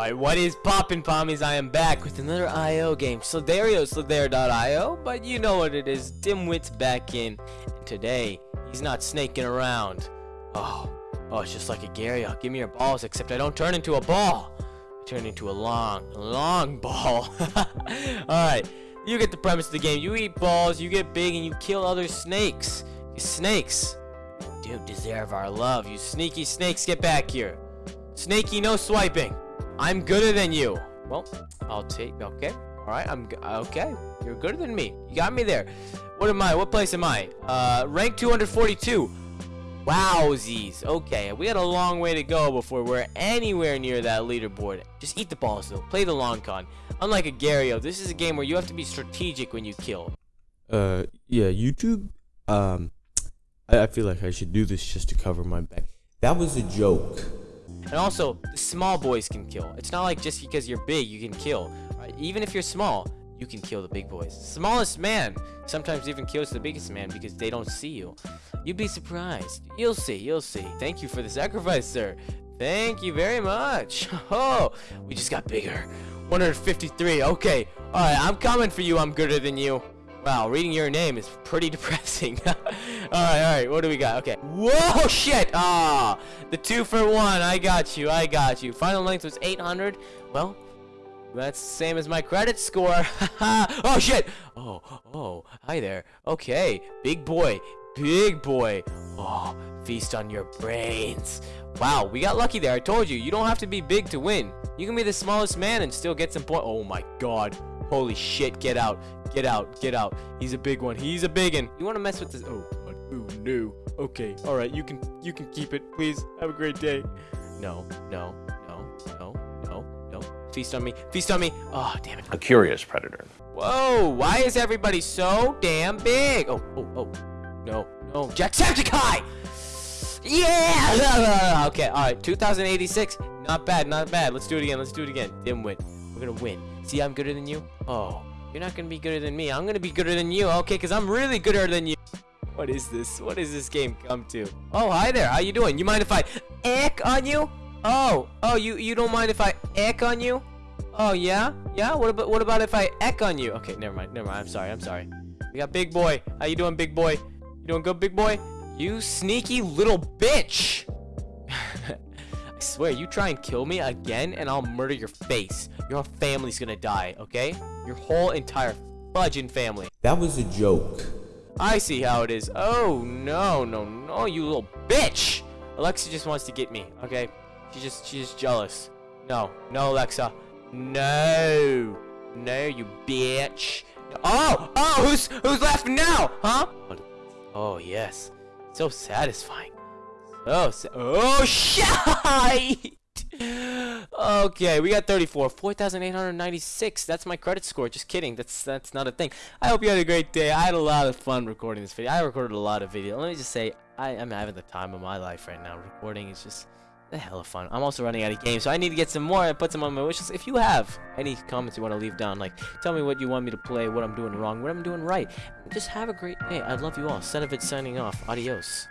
Alright, what is poppin' pommies? I am back with another IO game. Slither.io, Slither.io, but you know what it is. Dimwit's back in. And today, he's not snaking around. Oh, oh, it's just like Agar.io. Give me your balls, except I don't turn into a ball. I turn into a long, long ball. Alright, you get the premise of the game. You eat balls, you get big, and you kill other snakes. You snakes do deserve our love. You sneaky snakes, get back here. Snaky, no swiping. I'm gooder than you. Well, I'll take, okay. All right, I'm, okay. You're gooder than me. You got me there. What am I? What place am I? Uh, rank 242. Wowsies. Okay, we got a long way to go before we're anywhere near that leaderboard. Just eat the balls, though. Play the long con. Unlike Agar.io, this is a game where you have to be strategic when you kill. Uh, yeah, YouTube, um, I, I feel like I should do this just to cover my back. That was a joke. And also, small boys can kill. It's not like just because you're big, you can kill. Right? Even if you're small, you can kill the big boys. Smallest man sometimes even kills the biggest man because they don't see you. You'd be surprised. You'll see, you'll see. Thank you for the sacrifice, sir. Thank you very much. Oh, we just got bigger. 153. Okay. All right, I'm coming for you. I'm gooder than you. Wow, reading your name is pretty depressing. alright, alright, what do we got? Okay. Whoa, shit! Ah, the two for one. I got you, I got you. Final length was 800. Well, that's the same as my credit score. oh, shit! Oh, oh, hi there. Okay, big boy, big boy. Oh, feast on your brains. Wow, we got lucky there. I told you, you don't have to be big to win. You can be the smallest man and still get some points. Oh my god. Holy shit, get out. Get out, get out. He's a big one. He's a big one. You want to mess with this? Oh, God. Ooh, no. Okay, all right. You can, you can keep it. Please, have a great day. No, no, no, no, no, no. Feast on me. Feast on me. Oh, damn it. A curious predator. Whoa, why is everybody so damn big? Oh, oh, oh. No, no. Jacksepticeye! Yeah! okay, alright. 2086. Not bad, not bad. Let's do it again. Let's do it again. Dimwit. We're gonna win. See, I'm gooder than you? Oh, you're not gonna be gooder than me. I'm gonna be gooder than you. Okay, because I'm really gooder than you. What is this? What is this game come to? Oh, hi there. How you doing? You mind if I eck on you? Oh, oh, you you don't mind if I eck on you? Oh yeah, yeah. What about what about if I eck on you? Okay, never mind, never mind. I'm sorry, I'm sorry. We got Big Boy. How you doing, Big Boy? You doing good, Big Boy? You sneaky little bitch! I swear, you try and kill me again, and I'll murder your face. Your family's gonna die, okay? Your whole entire fudging family. That was a joke. I see how it is. Oh, no, no, no, you little bitch! Alexa just wants to get me, okay? She just, she's jealous. No, no, Alexa. No. No, you bitch. Oh, oh, who's, who's laughing now? Huh? Oh, yes. So satisfying. Oh, oh, shit! Okay, we got 34. 4,896. That's my credit score. Just kidding. That's that's not a thing. I hope you had a great day. I had a lot of fun recording this video. I recorded a lot of video. Let me just say, I, am having the time of my life right now. Recording is just the hell of fun. I'm also running out of games, so I need to get some more and put some on my wishlist. If you have any comments you want to leave down, like tell me what you want me to play, what I'm doing wrong, what I'm doing right. Just have a great day. I love you all. Senovitz signing off. Adios.